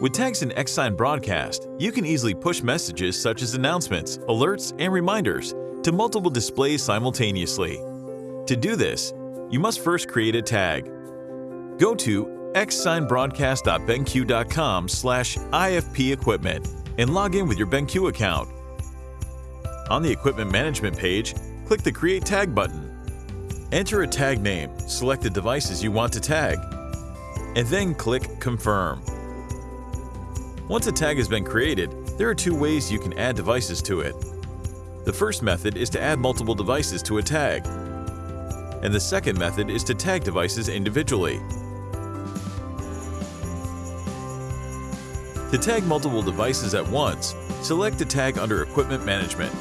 With tags in Xsign Broadcast, you can easily push messages such as announcements, alerts, and reminders to multiple displays simultaneously. To do this, you must first create a tag. Go to xsignbroadcast.benq.com slash IFP equipment and log in with your BenQ account. On the Equipment Management page, click the Create Tag button. Enter a tag name, select the devices you want to tag, and then click Confirm. Once a tag has been created, there are two ways you can add devices to it. The first method is to add multiple devices to a tag, and the second method is to tag devices individually. To tag multiple devices at once, select the tag under Equipment Management.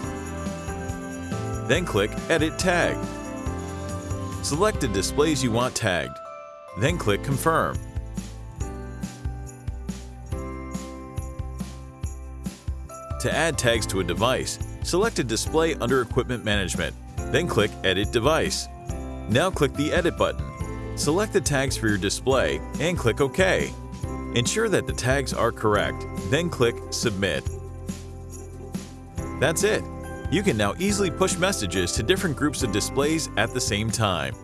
Then click Edit Tag. Select the displays you want tagged. Then click Confirm. To add tags to a device, select a display under Equipment Management, then click Edit Device. Now click the Edit button. Select the tags for your display and click OK. Ensure that the tags are correct, then click Submit. That's it! You can now easily push messages to different groups of displays at the same time.